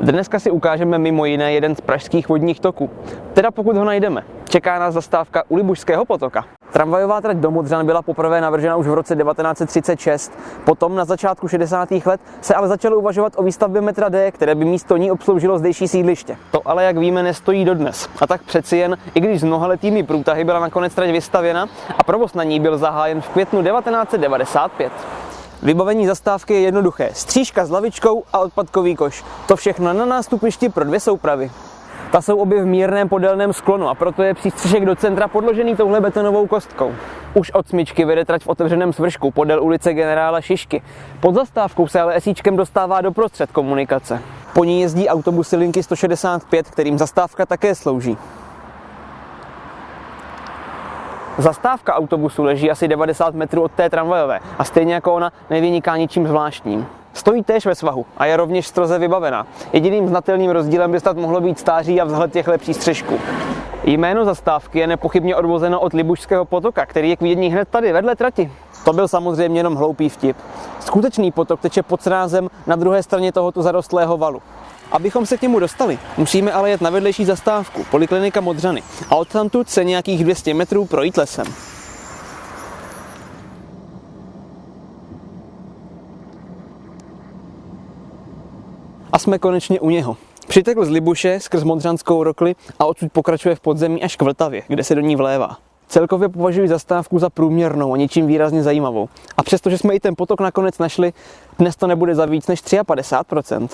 Dneska si ukážeme mimo jiné jeden z pražských vodních toků. Teda pokud ho najdeme. Čeká nás zastávka u Libušského potoka. Tramvajová trať do Modřan byla poprvé navržena už v roce 1936. Potom na začátku 60. let se ale začalo uvažovat o výstavbě metra D, které by místo ní obsloužilo zdejší sídliště. To ale, jak víme, nestojí dodnes. A tak přeci jen, i když s mnohaletými průtahy byla nakonec trať vystavěna a provoz na ní byl zahájen v květnu 1995. Vybavení zastávky je jednoduché. Střížka s lavičkou a odpadkový koš. To všechno na nástupišti pro dvě soupravy. Ta jsou obě v mírném podélném sklonu a proto je přístřešek do centra podložený touhle betonovou kostkou. Už od smyčky vede trať v otevřeném svršku podél ulice generála Šišky. Pod zastávkou se ale esíčkem dostává do prostřed komunikace. Po ní jezdí autobusy linky 165, kterým zastávka také slouží. Zastávka autobusu leží asi 90 metrů od té tramvajové a stejně jako ona nevyniká ničím zvláštním. Stojí též ve svahu a je rovněž stroze vybavená. Jediným znatelným rozdílem by snad mohlo být stáří a vzhled těchto přístřežků. Jméno zastávky je nepochybně odvozeno od Libušského potoka, který je k vidění hned tady vedle trati. To byl samozřejmě jenom hloupý vtip. Skutečný potok teče pod srázem na druhé straně tohoto zarostlého valu. Abychom se k němu dostali, musíme ale jet na vedlejší zastávku, Poliklinika Modřany, a odtamtud se nějakých 200 metrů projít lesem. A jsme konečně u něho. Přitekl z Libuše skrz Modřanskou rokli a odsud pokračuje v podzemí až k Vltavě, kde se do ní vlévá. Celkově považuji zastávku za průměrnou a ničím výrazně zajímavou. A přestože jsme i ten potok nakonec našli, dnes to nebude za víc než 53%.